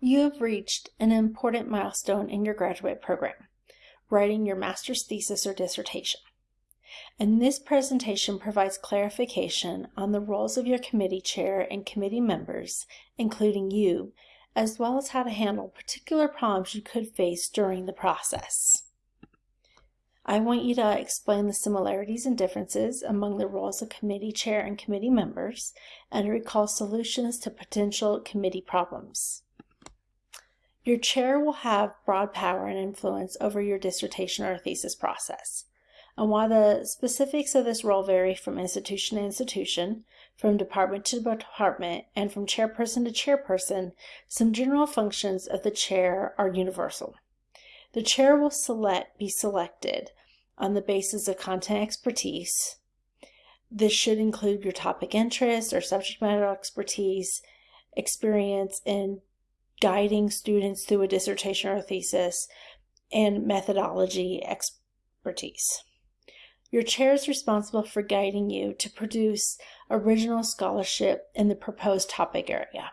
You have reached an important milestone in your graduate program, writing your master's thesis or dissertation. And this presentation provides clarification on the roles of your committee chair and committee members, including you, as well as how to handle particular problems you could face during the process. I want you to explain the similarities and differences among the roles of committee chair and committee members and recall solutions to potential committee problems. Your chair will have broad power and influence over your dissertation or thesis process. And while the specifics of this role vary from institution to institution, from department to department, and from chairperson to chairperson, some general functions of the chair are universal. The chair will select be selected on the basis of content expertise. This should include your topic interest or subject matter expertise, experience in guiding students through a dissertation or thesis, and methodology expertise. Your chair is responsible for guiding you to produce original scholarship in the proposed topic area.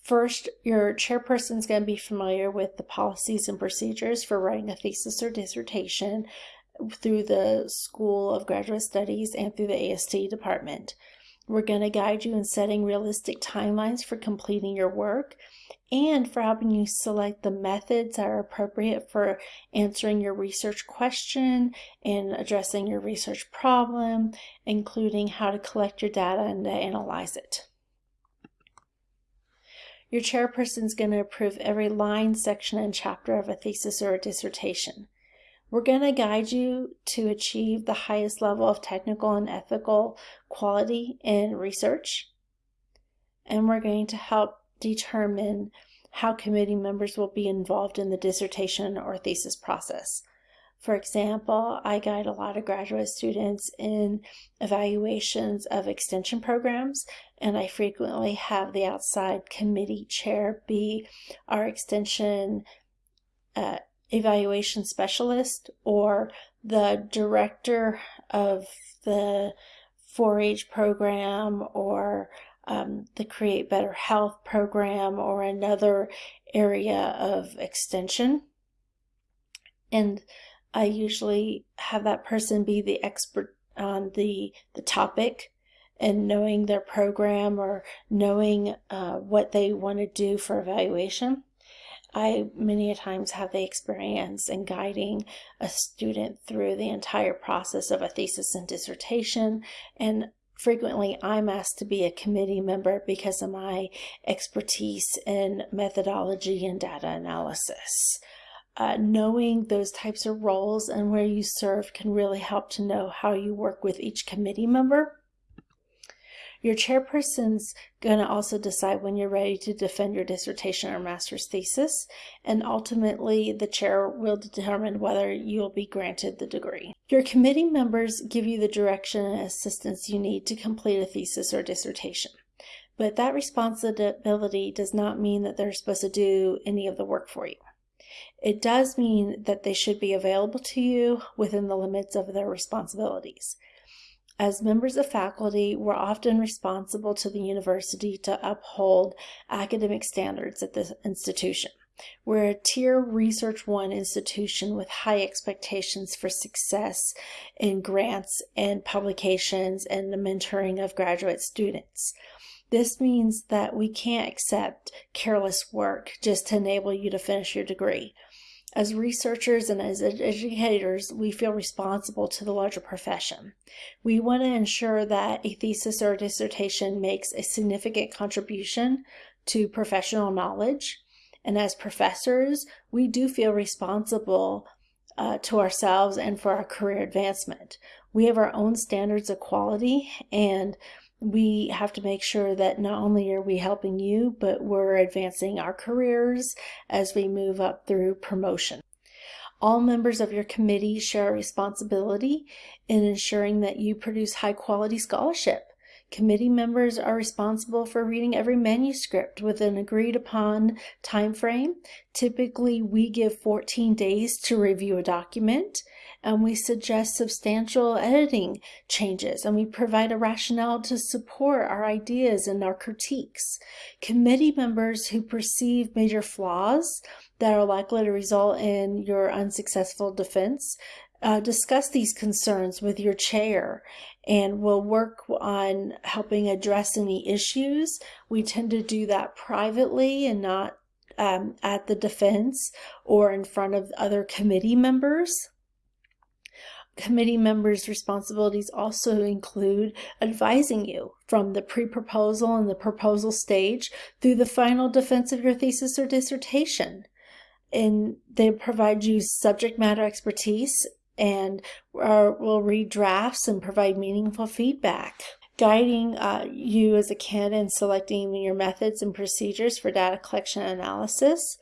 First, your chairperson is going to be familiar with the policies and procedures for writing a thesis or dissertation through the School of Graduate Studies and through the AST department. We're going to guide you in setting realistic timelines for completing your work and for helping you select the methods that are appropriate for answering your research question and addressing your research problem, including how to collect your data and to analyze it. Your chairperson is going to approve every line, section, and chapter of a thesis or a dissertation. We're going to guide you to achieve the highest level of technical and ethical quality in research. And we're going to help determine how committee members will be involved in the dissertation or thesis process. For example, I guide a lot of graduate students in evaluations of extension programs, and I frequently have the outside committee chair be our extension uh, evaluation specialist or the director of the 4-H program or um, the Create Better Health program or another area of extension. And I usually have that person be the expert on the, the topic and knowing their program or knowing uh, what they want to do for evaluation. I many a times have the experience in guiding a student through the entire process of a thesis and dissertation and frequently I'm asked to be a committee member because of my expertise in methodology and data analysis uh, knowing those types of roles and where you serve can really help to know how you work with each committee member. Your chairperson's going to also decide when you're ready to defend your dissertation or master's thesis, and ultimately the chair will determine whether you'll be granted the degree. Your committee members give you the direction and assistance you need to complete a thesis or dissertation, but that responsibility does not mean that they're supposed to do any of the work for you. It does mean that they should be available to you within the limits of their responsibilities. As members of faculty, we're often responsible to the university to uphold academic standards at the institution. We're a tier research one institution with high expectations for success in grants and publications and the mentoring of graduate students. This means that we can't accept careless work just to enable you to finish your degree. As researchers and as educators, we feel responsible to the larger profession. We want to ensure that a thesis or a dissertation makes a significant contribution to professional knowledge. And as professors, we do feel responsible uh, to ourselves and for our career advancement. We have our own standards of quality and we have to make sure that not only are we helping you, but we're advancing our careers as we move up through promotion. All members of your committee share a responsibility in ensuring that you produce high quality scholarship. Committee members are responsible for reading every manuscript with an agreed upon time frame. Typically, we give 14 days to review a document and we suggest substantial editing changes and we provide a rationale to support our ideas and our critiques. Committee members who perceive major flaws that are likely to result in your unsuccessful defense uh, discuss these concerns with your chair and we'll work on helping address any issues. We tend to do that privately and not um, at the defense or in front of other committee members. Committee members' responsibilities also include advising you from the pre-proposal and the proposal stage through the final defense of your thesis or dissertation. And they provide you subject matter expertise and uh, will read drafts and provide meaningful feedback guiding uh, you as a candidate in selecting your methods and procedures for data collection and analysis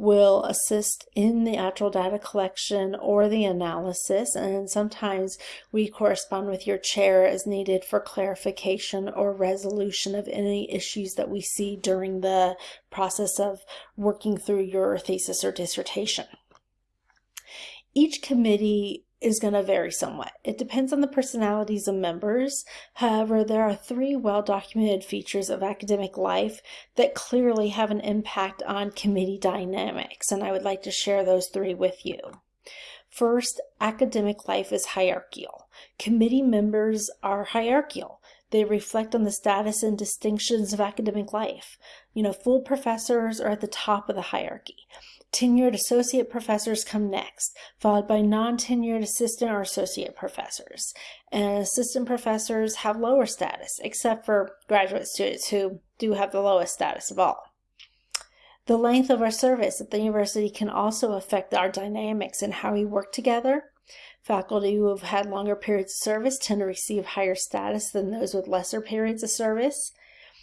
will assist in the actual data collection or the analysis and sometimes we correspond with your chair as needed for clarification or resolution of any issues that we see during the process of working through your thesis or dissertation. Each committee is going to vary somewhat. It depends on the personalities of members. However, there are three well-documented features of academic life that clearly have an impact on committee dynamics, and I would like to share those three with you. First, academic life is hierarchical. Committee members are hierarchical. They reflect on the status and distinctions of academic life. You know, full professors are at the top of the hierarchy. Tenured associate professors come next, followed by non-tenured assistant or associate professors. And assistant professors have lower status, except for graduate students who do have the lowest status of all. The length of our service at the university can also affect our dynamics and how we work together. Faculty who have had longer periods of service tend to receive higher status than those with lesser periods of service.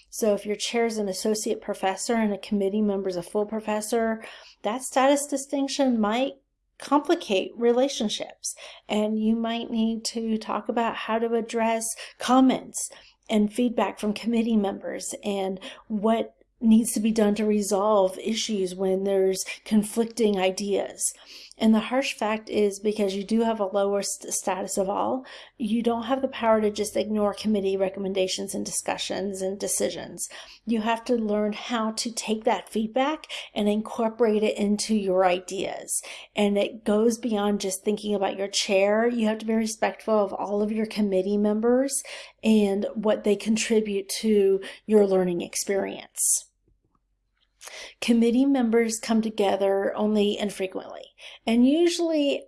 So if your chair is an associate professor and a committee member is a full professor, that status distinction might complicate relationships and you might need to talk about how to address comments and feedback from committee members and what needs to be done to resolve issues when there's conflicting ideas. And the harsh fact is because you do have a lower st status of all, you don't have the power to just ignore committee recommendations and discussions and decisions. You have to learn how to take that feedback and incorporate it into your ideas. And it goes beyond just thinking about your chair. You have to be respectful of all of your committee members and what they contribute to your learning experience. Committee members come together only infrequently and usually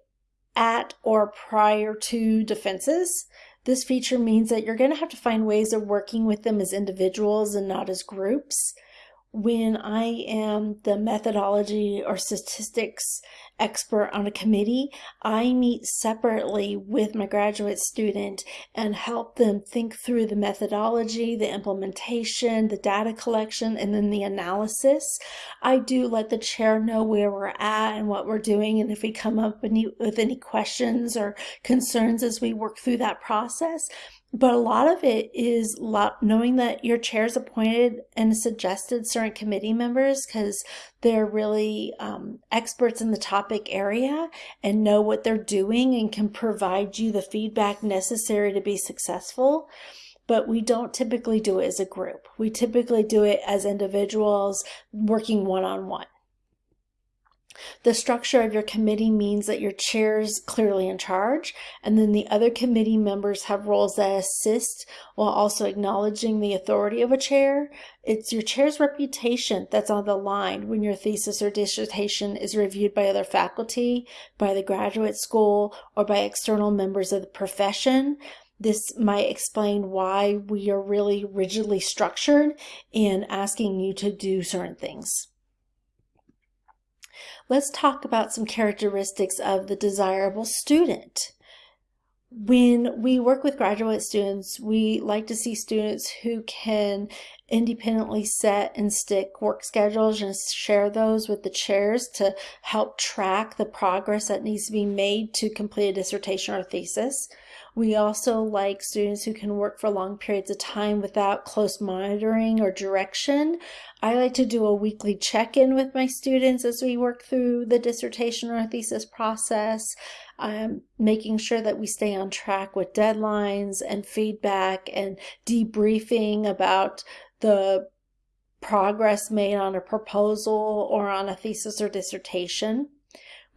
at or prior to defenses. This feature means that you're going to have to find ways of working with them as individuals and not as groups when I am the methodology or statistics expert on a committee, I meet separately with my graduate student and help them think through the methodology, the implementation, the data collection, and then the analysis. I do let the chair know where we're at and what we're doing and if we come up with any questions or concerns as we work through that process. But a lot of it is knowing that your chair's appointed and suggested certain committee members because they're really um, experts in the topic area and know what they're doing and can provide you the feedback necessary to be successful. But we don't typically do it as a group. We typically do it as individuals working one-on-one. -on -one. The structure of your committee means that your chair is clearly in charge, and then the other committee members have roles that assist while also acknowledging the authority of a chair. It's your chair's reputation that's on the line when your thesis or dissertation is reviewed by other faculty, by the graduate school, or by external members of the profession. This might explain why we are really rigidly structured in asking you to do certain things. Let's talk about some characteristics of the desirable student. When we work with graduate students, we like to see students who can independently set and stick work schedules and share those with the chairs to help track the progress that needs to be made to complete a dissertation or thesis. We also like students who can work for long periods of time without close monitoring or direction. I like to do a weekly check-in with my students as we work through the dissertation or thesis process, um, making sure that we stay on track with deadlines and feedback and debriefing about the progress made on a proposal or on a thesis or dissertation.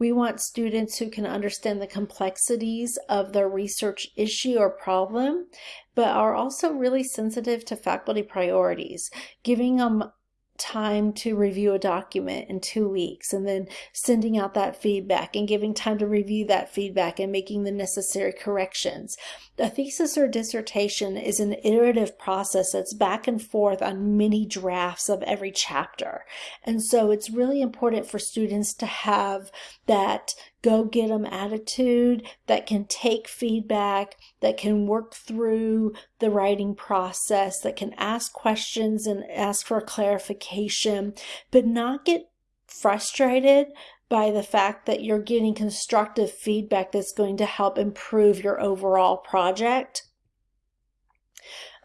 We want students who can understand the complexities of their research issue or problem, but are also really sensitive to faculty priorities, giving them time to review a document in two weeks and then sending out that feedback and giving time to review that feedback and making the necessary corrections. A thesis or dissertation is an iterative process that's back and forth on many drafts of every chapter. And so it's really important for students to have that go get them attitude that can take feedback, that can work through the writing process, that can ask questions and ask for clarification, but not get frustrated by the fact that you're getting constructive feedback that's going to help improve your overall project.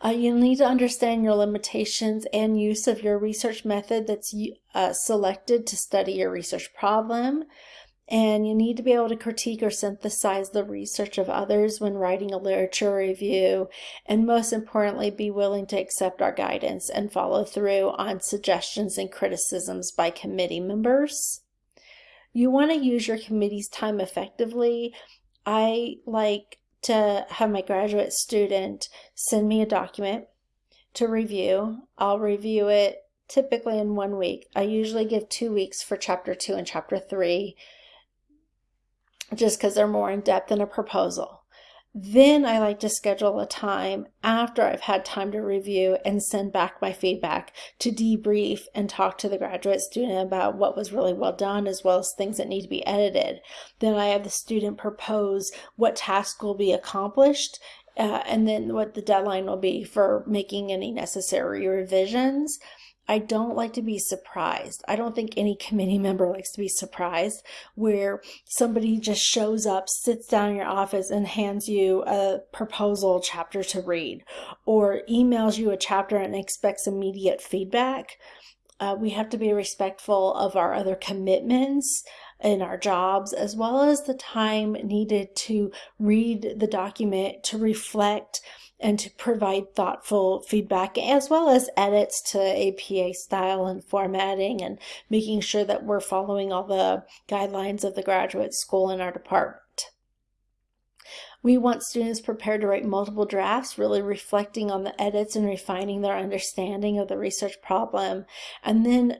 Uh, you need to understand your limitations and use of your research method that's uh, selected to study your research problem and you need to be able to critique or synthesize the research of others when writing a literature review, and most importantly, be willing to accept our guidance and follow through on suggestions and criticisms by committee members. You want to use your committee's time effectively. I like to have my graduate student send me a document to review. I'll review it typically in one week. I usually give two weeks for chapter two and chapter three just because they're more in depth than a proposal. Then I like to schedule a time after I've had time to review and send back my feedback to debrief and talk to the graduate student about what was really well done as well as things that need to be edited. Then I have the student propose what task will be accomplished uh, and then what the deadline will be for making any necessary revisions. I don't like to be surprised. I don't think any committee member likes to be surprised where somebody just shows up, sits down in your office and hands you a proposal chapter to read or emails you a chapter and expects immediate feedback. Uh, we have to be respectful of our other commitments in our jobs, as well as the time needed to read the document, to reflect, and to provide thoughtful feedback as well as edits to APA style and formatting and making sure that we're following all the guidelines of the graduate school in our department. We want students prepared to write multiple drafts, really reflecting on the edits and refining their understanding of the research problem, and then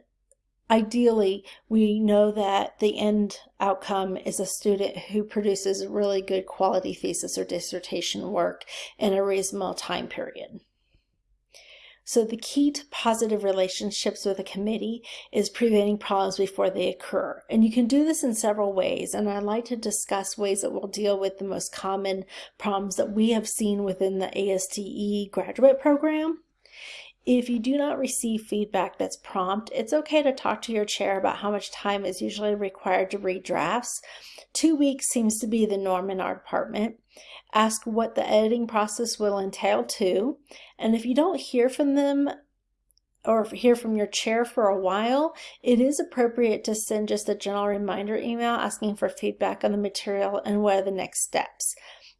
ideally, we know that the end outcome is a student who produces really good quality thesis or dissertation work in a reasonable time period. So the key to positive relationships with a committee is preventing problems before they occur. And you can do this in several ways. And I'd like to discuss ways that will deal with the most common problems that we have seen within the ASTE graduate program. If you do not receive feedback that's prompt, it's okay to talk to your chair about how much time is usually required to read drafts. Two weeks seems to be the norm in our department. Ask what the editing process will entail too. And if you don't hear from them or hear from your chair for a while, it is appropriate to send just a general reminder email asking for feedback on the material and what are the next steps.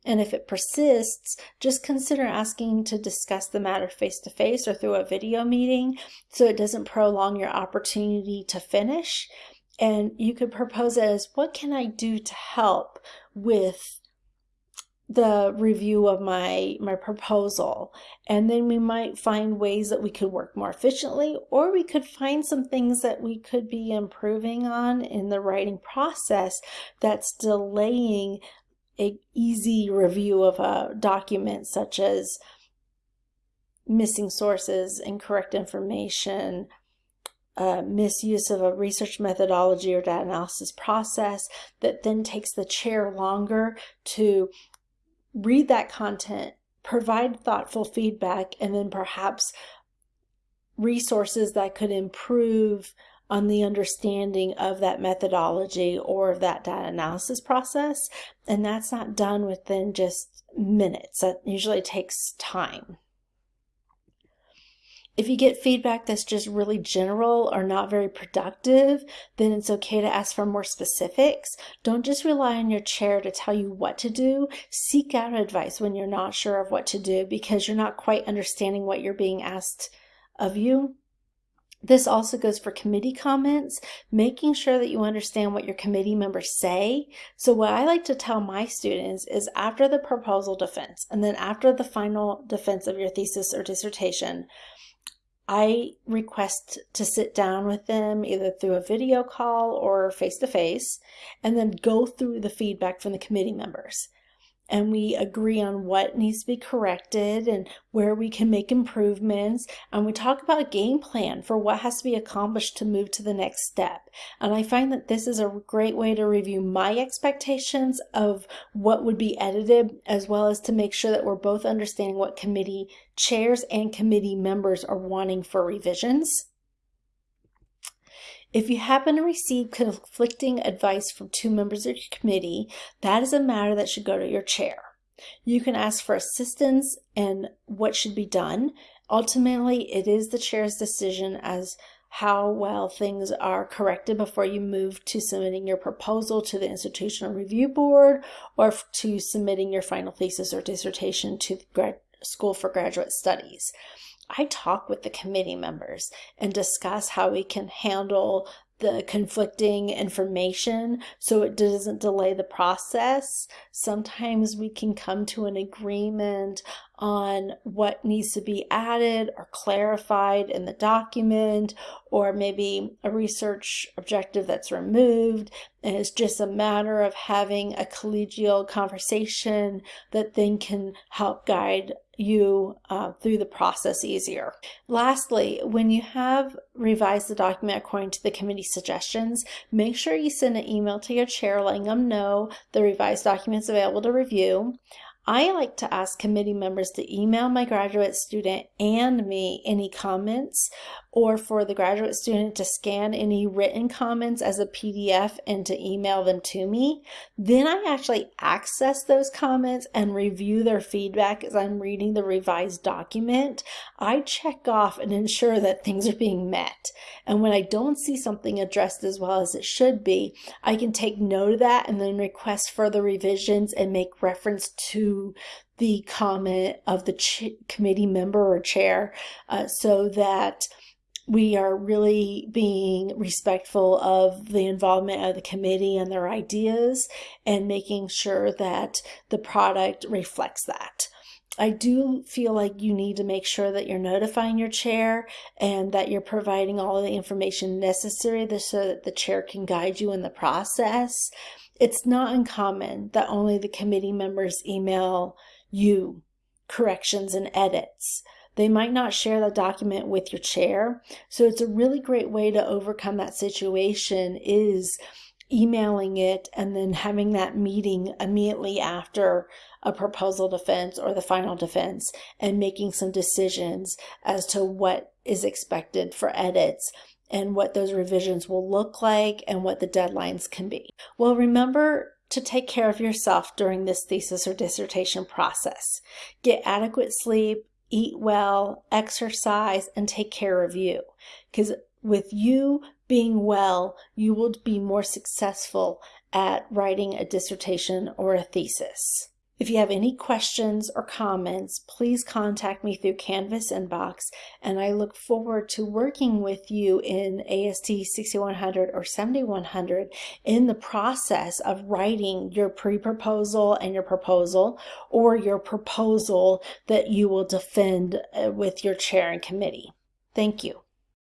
And if it persists, just consider asking to discuss the matter face to face or through a video meeting so it doesn't prolong your opportunity to finish. And you could propose as what can I do to help with the review of my my proposal and then we might find ways that we could work more efficiently or we could find some things that we could be improving on in the writing process that's delaying a easy review of a document such as missing sources, incorrect information, uh, misuse of a research methodology or data analysis process that then takes the chair longer to read that content, provide thoughtful feedback, and then perhaps resources that could improve on the understanding of that methodology or of that data analysis process. And that's not done within just minutes. That usually takes time. If you get feedback that's just really general or not very productive, then it's okay to ask for more specifics. Don't just rely on your chair to tell you what to do. Seek out advice when you're not sure of what to do because you're not quite understanding what you're being asked of you. This also goes for committee comments, making sure that you understand what your committee members say. So what I like to tell my students is after the proposal defense and then after the final defense of your thesis or dissertation, I request to sit down with them either through a video call or face to face and then go through the feedback from the committee members and we agree on what needs to be corrected and where we can make improvements. And we talk about a game plan for what has to be accomplished to move to the next step. And I find that this is a great way to review my expectations of what would be edited, as well as to make sure that we're both understanding what committee chairs and committee members are wanting for revisions. If you happen to receive conflicting advice from two members of your committee, that is a matter that should go to your chair. You can ask for assistance and what should be done. Ultimately, it is the chair's decision as how well things are corrected before you move to submitting your proposal to the institutional review board or to submitting your final thesis or dissertation to the grad- School for Graduate Studies. I talk with the committee members and discuss how we can handle the conflicting information so it doesn't delay the process. Sometimes we can come to an agreement on what needs to be added or clarified in the document, or maybe a research objective that's removed. And it's just a matter of having a collegial conversation that then can help guide you uh, through the process easier. Lastly, when you have revised the document according to the committee suggestions, make sure you send an email to your chair letting them know the revised document is available to review. I like to ask committee members to email my graduate student and me any comments or for the graduate student to scan any written comments as a PDF and to email them to me. Then I actually access those comments and review their feedback as I'm reading the revised document. I check off and ensure that things are being met. And when I don't see something addressed as well as it should be, I can take note of that and then request further revisions and make reference to the comment of the committee member or chair uh, so that we are really being respectful of the involvement of the committee and their ideas and making sure that the product reflects that. I do feel like you need to make sure that you're notifying your chair and that you're providing all the information necessary so that the chair can guide you in the process. It's not uncommon that only the committee members email you corrections and edits. They might not share the document with your chair. So it's a really great way to overcome that situation is emailing it and then having that meeting immediately after a proposal defense or the final defense and making some decisions as to what is expected for edits and what those revisions will look like and what the deadlines can be. Well, remember to take care of yourself during this thesis or dissertation process. Get adequate sleep, eat well, exercise, and take care of you. Because with you being well, you will be more successful at writing a dissertation or a thesis. If you have any questions or comments, please contact me through Canvas inbox, and I look forward to working with you in AST 6100 or 7100 in the process of writing your pre-proposal and your proposal, or your proposal that you will defend uh, with your chair and committee. Thank you.